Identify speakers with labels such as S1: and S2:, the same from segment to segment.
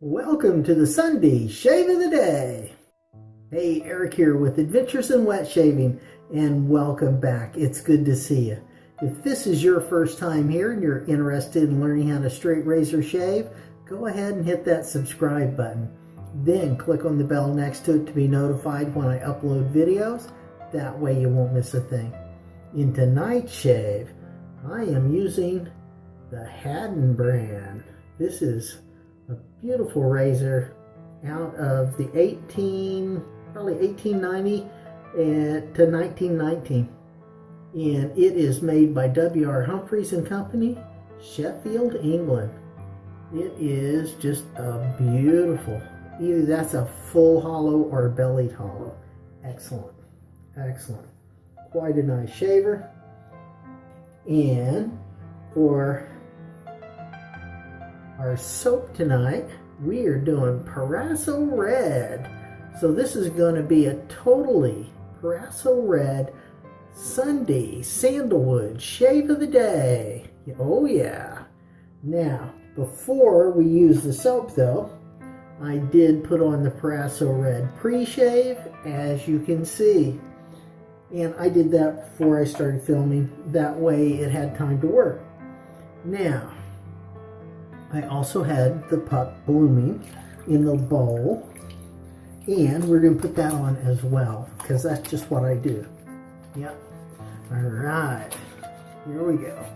S1: Welcome to the Sunday Shave of the Day. Hey, Eric here with Adventures in Wet Shaving, and welcome back. It's good to see you. If this is your first time here and you're interested in learning how to straight razor shave, go ahead and hit that subscribe button. Then click on the bell next to it to be notified when I upload videos. That way you won't miss a thing. In tonight's shave, I am using the Haddon brand. This is beautiful razor out of the 18, probably 1890 and eh, to 1919. And it is made by W.R. Humphreys and Company, Sheffield, England. It is just a beautiful, either that's a full hollow or a bellied hollow. Excellent, excellent. Quite a nice shaver. And for our soap tonight, we are doing Proraso Red. So this is going to be a totally Proraso Red Sunday Sandalwood Shave of the Day. Oh yeah. Now, before we use the soap though, I did put on the Proraso Red pre-shave, as you can see. And I did that before I started filming. That way it had time to work. Now, I also had the puck blooming in the bowl. And we're going to put that on as well, because that's just what I do. Yep. All right. Here we go.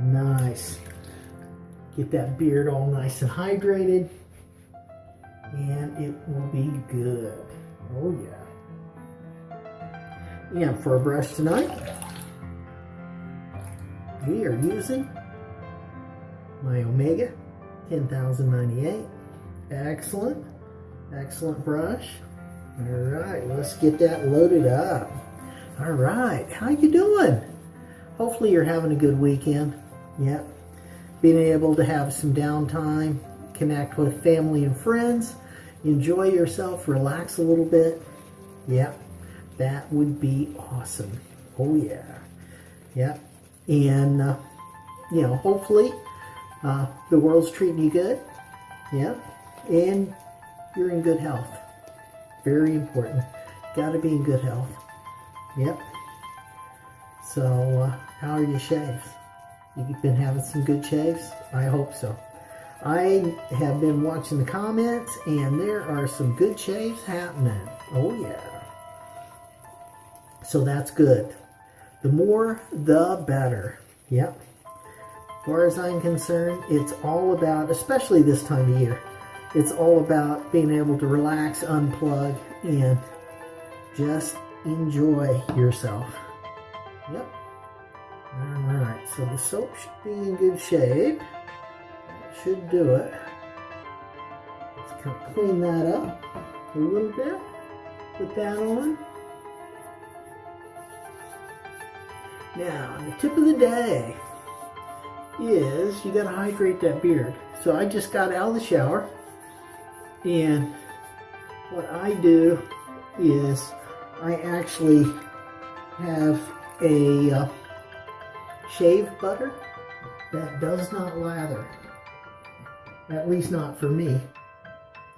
S1: Nice. Get that beard all nice and hydrated. And it will be good. Oh yeah. And for a brush tonight, we are using my Omega 10098. Excellent. Excellent brush. All right, let's get that loaded up. All right, how you doing? Hopefully you're having a good weekend. Yep. Being able to have some downtime, connect with family and friends, enjoy yourself, relax a little bit. Yep. That would be awesome. Oh yeah. Yep. And, uh, you know, hopefully uh, the world's treating you good. Yep. And you're in good health. Very important. Got to be in good health. Yep. So, uh, how are your shaves? You've been having some good shaves? I hope so. I have been watching the comments and there are some good shaves happening. Oh yeah. So that's good. The more, the better. Yep. As far as I'm concerned, it's all about, especially this time of year, it's all about being able to relax, unplug, and just enjoy yourself. Yep. Alright, so the soap should be in good shape. Should do it. Let's clean that up a little bit. Put that on. Now, the tip of the day is you got to hydrate that beard. So I just got out of the shower and what I do is I actually have a uh, shave butter that does not lather. At least not for me.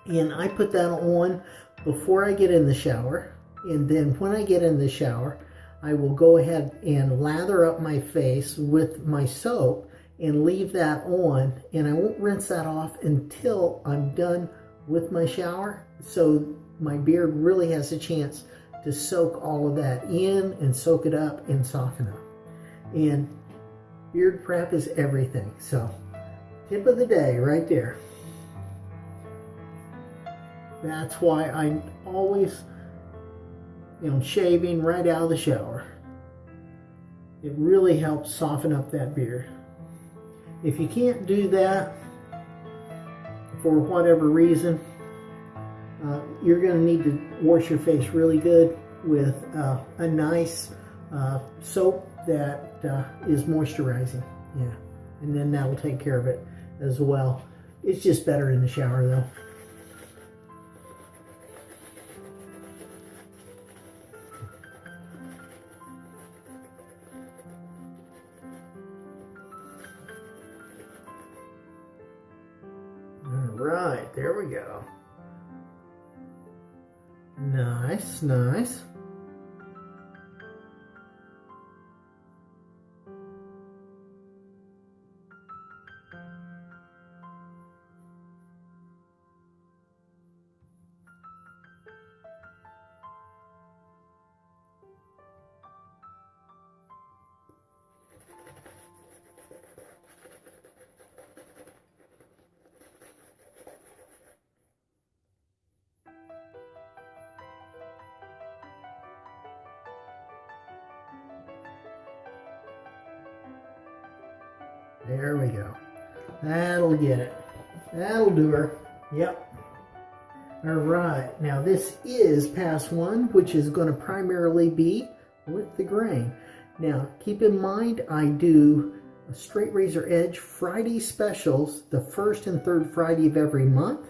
S1: And I put that on before I get in the shower. And then when I get in the shower, I will go ahead and lather up my face with my soap and leave that on. And I won't rinse that off until I'm done with my shower. So my beard really has a chance to soak all of that in and soak it up and soften up. And beard prep is everything. So tip of the day right there. That's why I'm always, you know, shaving right out of the shower. It really helps soften up that beard. If you can't do that for whatever reason, uh, you're going to need to wash your face really good with uh, a nice uh, soap that uh, is moisturizing. Yeah, and then that will take care of it as well. It's just better in the shower though. All right, there we go. Nice, nice. There we go. That'll get it. That'll do her. Yep. All right. Now this is pass one, which is going to primarily be with the grain. Now keep in mind I do a straight razor edge Friday specials the first and third Friday of every month.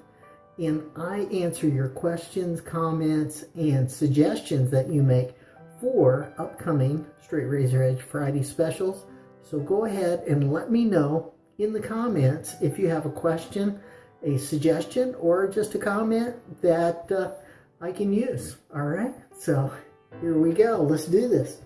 S1: And I answer your questions, comments, and suggestions that you make for upcoming straight razor edge Friday specials. So go ahead and let me know in the comments if you have a question, a suggestion, or just a comment that uh, I can use. All right, so here we go. Let's do this.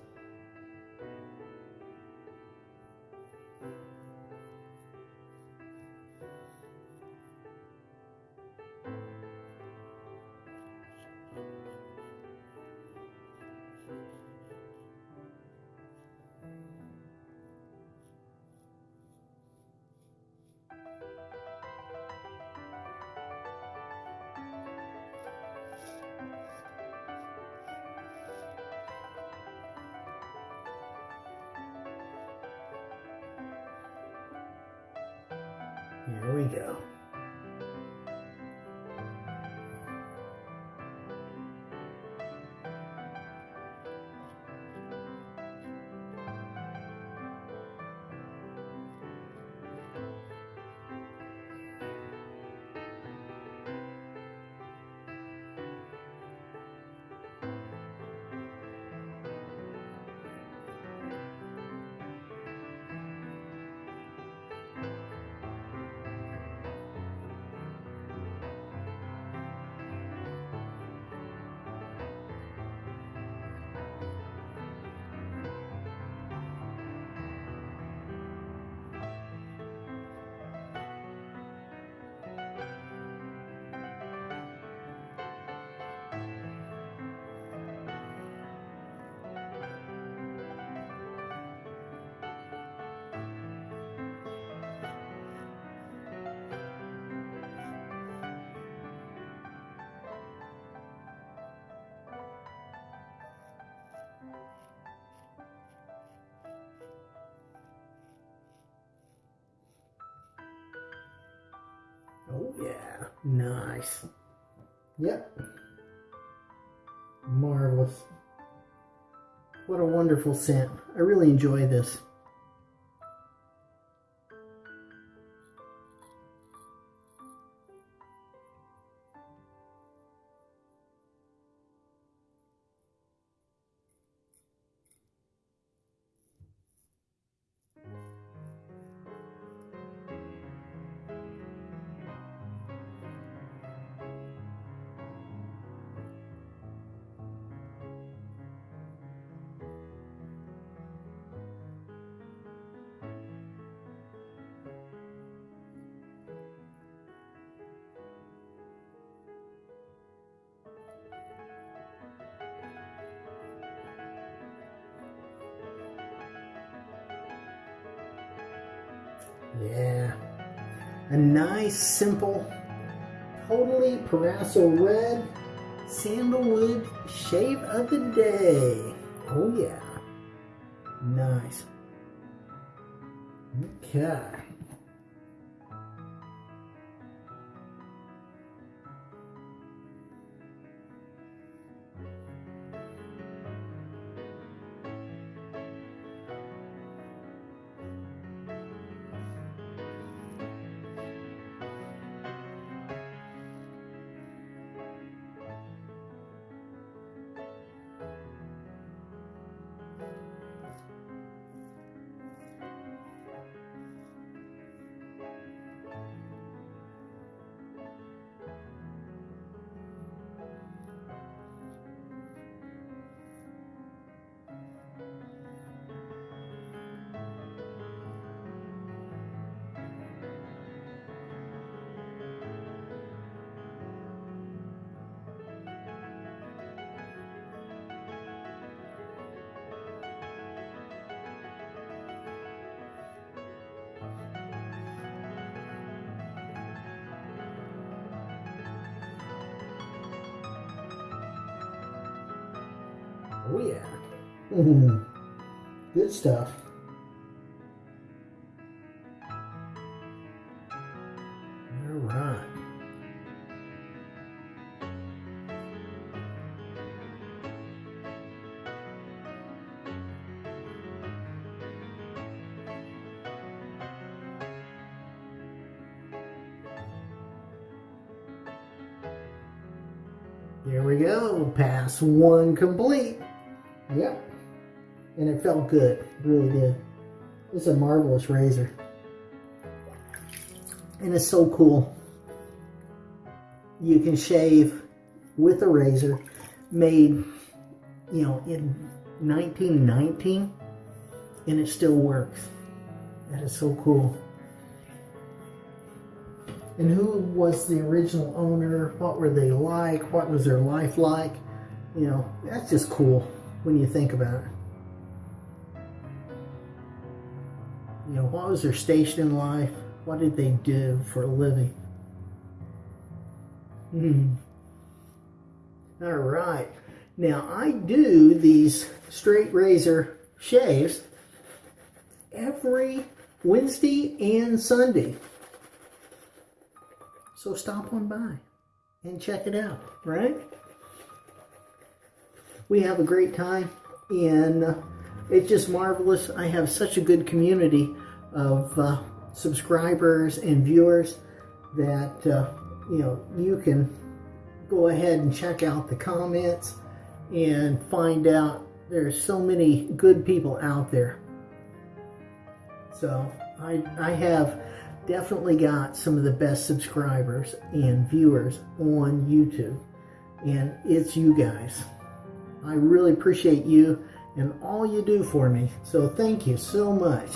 S1: Yeah, nice. Yep. Marvelous. What a wonderful scent. I really enjoy this. Yeah. A nice, simple, totally Proraso red sandalwood shave of the day. Oh yeah. Nice. Okay. Yeah. Mm-hmm. good stuff. All right. There we go. Pass one complete. Yep. And it felt good. It really did. It's a marvelous razor. And it's so cool. You can shave with a razor made, you know, in 1919 and it still works. That is so cool. And who was the original owner? What were they like? What was their life like? You know, that's just cool when you think about it. You know, what was their station in life? What did they do for a living? Hmm. All right. Now, I do these straight razor shaves every Wednesday and Sunday. So stop on by and check it out, right? We have a great time and it's just marvelous. I have such a good community of uh, subscribers and viewers that, uh, you know, you can go ahead and check out the comments and find out there's so many good people out there. So I, I have definitely got some of the best subscribers and viewers on YouTube. And it's you guys. I really appreciate you and all you do for me. So thank you so much.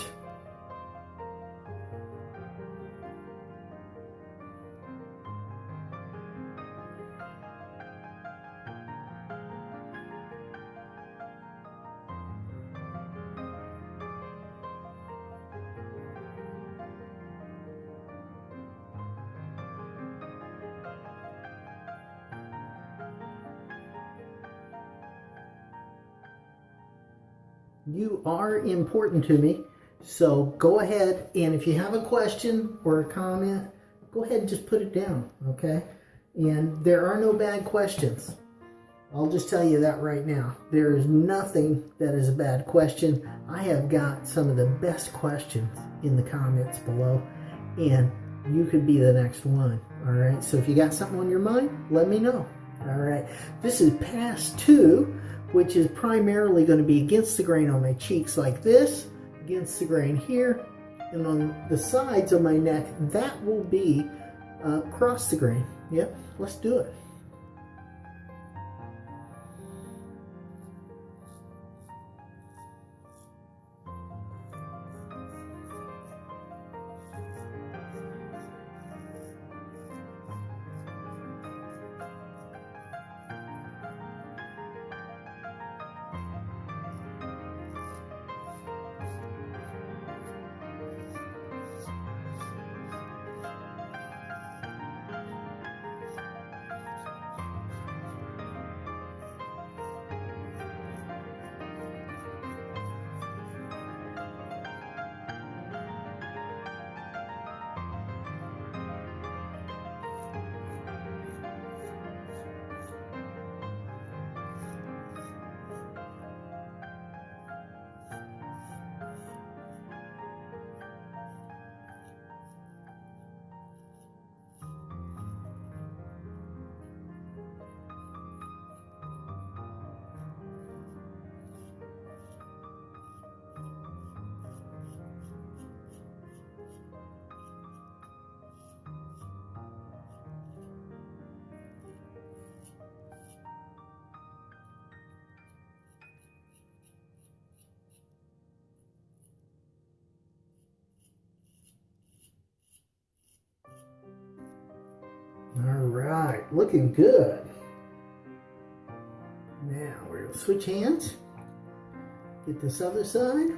S1: You are important to me. So go ahead and if you have a question or a comment, go ahead and just put it down, okay? And there are no bad questions. I'll just tell you that right now. There is nothing that is a bad question. I have got some of the best questions in the comments below, and you could be the next one. All right. So if you got something on your mind, let me know. All right. This is past two, which is primarily going to be against the grain on my cheeks like this, against the grain here, and on the sides of my neck, that will be uh, across the grain. Yep. Let's do it. Right, looking good. Now we're gonna switch hands. Get this other side.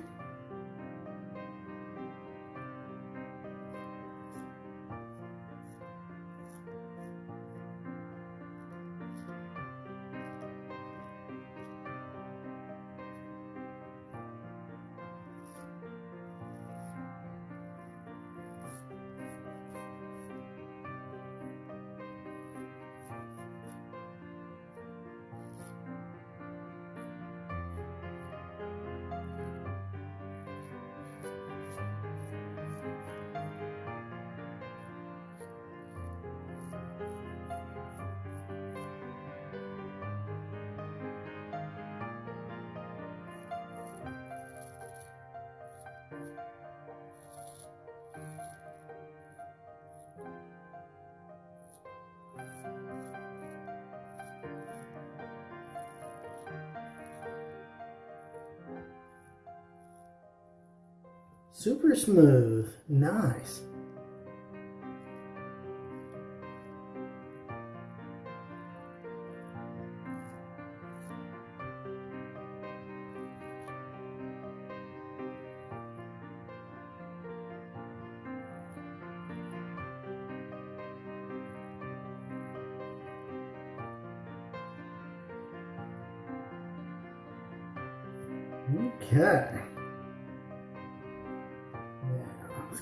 S1: Super smooth. Nice.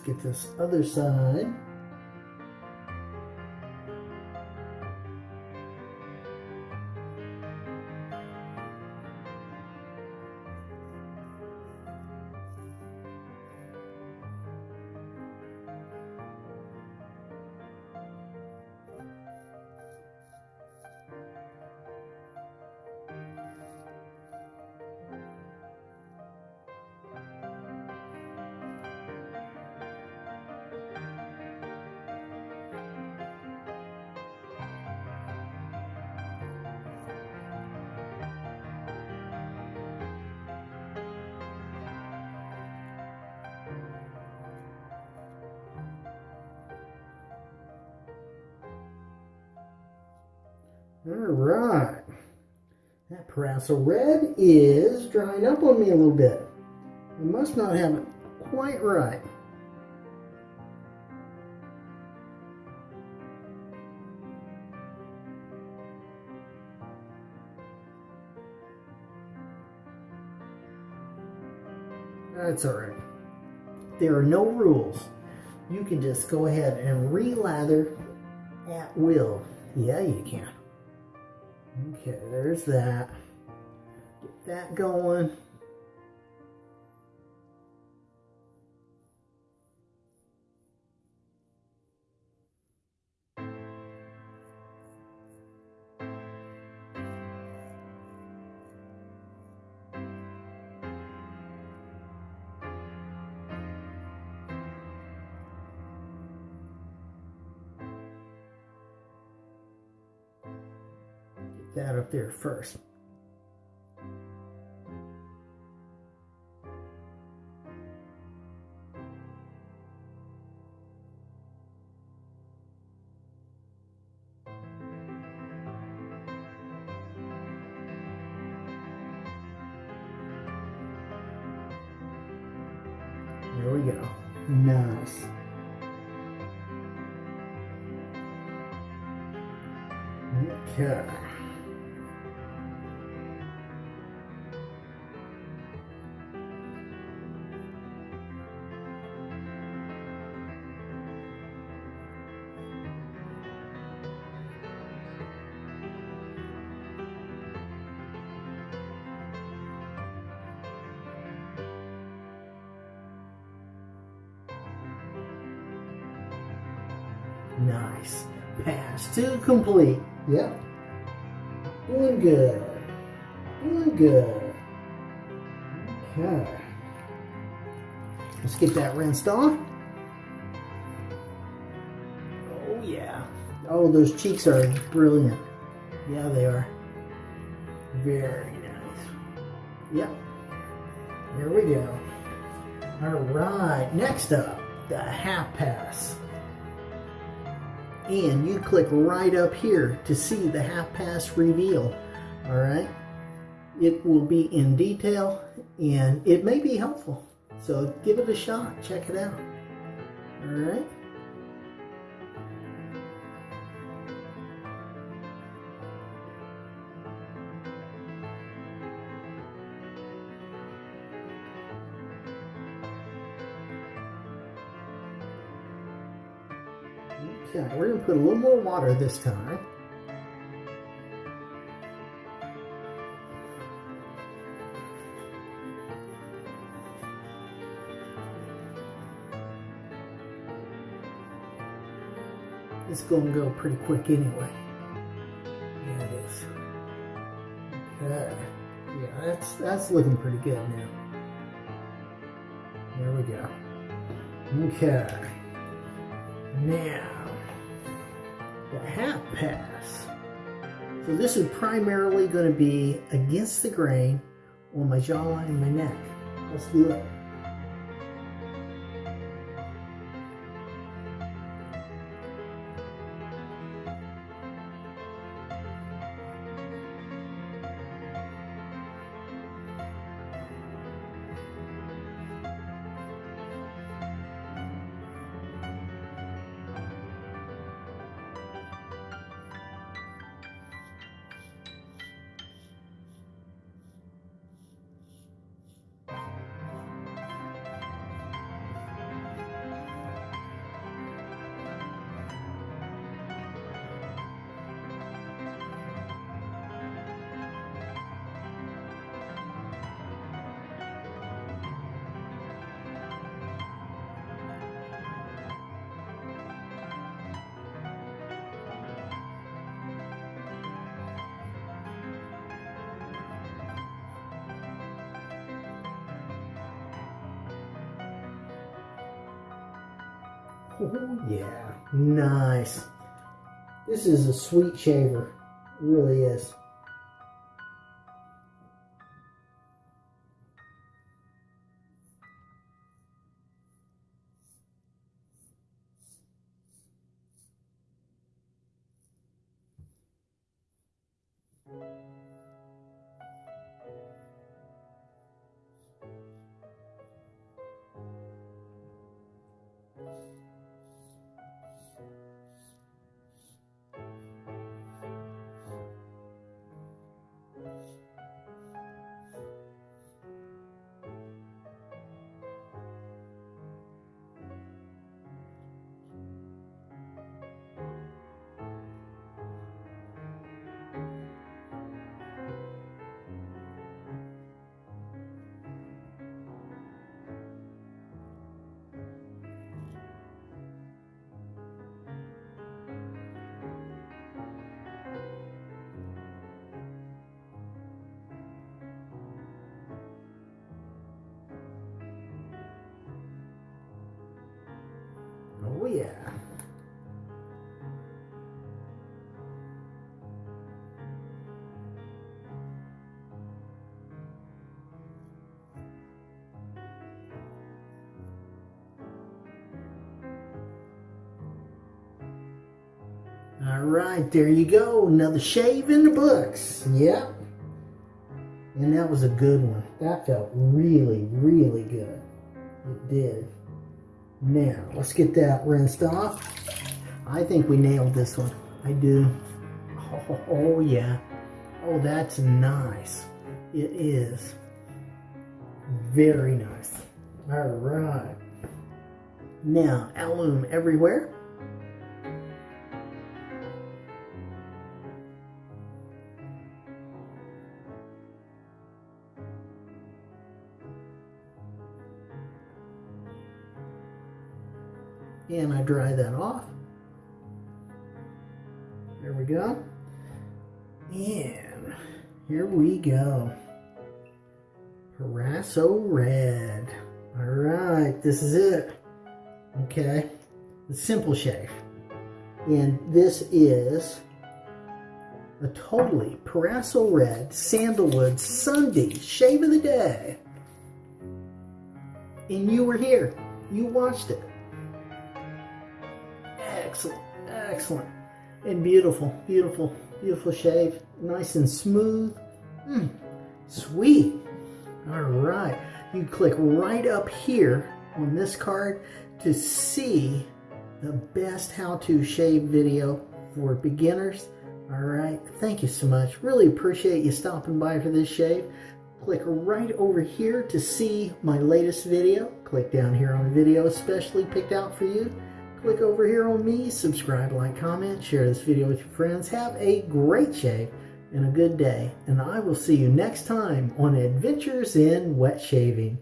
S1: Get this other side. All right. That Proraso Red is drying up on me a little bit. I must not have it quite right. That's all right. There are no rules. You can just go ahead and relather at will. Yeah, you can. Okay, there's that. Get that going. That up there first. Nice. Pass two complete. Yep. Doing good. Doing good. Okay. Let's get that rinsed off. Oh yeah. Oh, those cheeks are brilliant. Yeah, they are. Very nice. Yep. There we go. All right. Next up, the half pass and you click right up here to see the half pass reveal all right? It will be in detail and it may be helpful. So give it a shot check it out all right Okay, we're going to put a little more water this time. It's going to go pretty quick anyway. Yeah, it is. Okay. Yeah, that's, that's looking pretty good now. There we go. Okay. Now, half pass. So this is primarily going to be against the grain on my jawline and my neck. Let's do it. Oh, yeah. Nice. This is a sweet shaver. It really is. Right, there you go. Another shave in the books. Yep. And that was a good one. That felt really, really good. It did. Now, let's get that rinsed off. I think we nailed this one. I do. Oh, oh, yeah. Oh, that's nice. It is. Very nice. All right. Now, alum everywhere. And I dry that off. There we go. And here we go. Proraso Red. All right, this is it. Okay, the simple shave. And this is a totally Proraso Red Sandalwood Sunday Shave of the Day. And you were here. You watched it. Excellent, excellent. And beautiful, beautiful, beautiful shave. Nice and smooth. Mm, sweet. All right. You click right up here on this card to see the best how-to shave video for beginners. All right. Thank you so much. Really appreciate you stopping by for this shave. Click right over here to see my latest video. Click down here on video especially picked out for you. Click over here on me, subscribe, like, comment, share this video with your friends. Have a great shave and a good day. And I will see you next time on Adventures in Wet Shaving.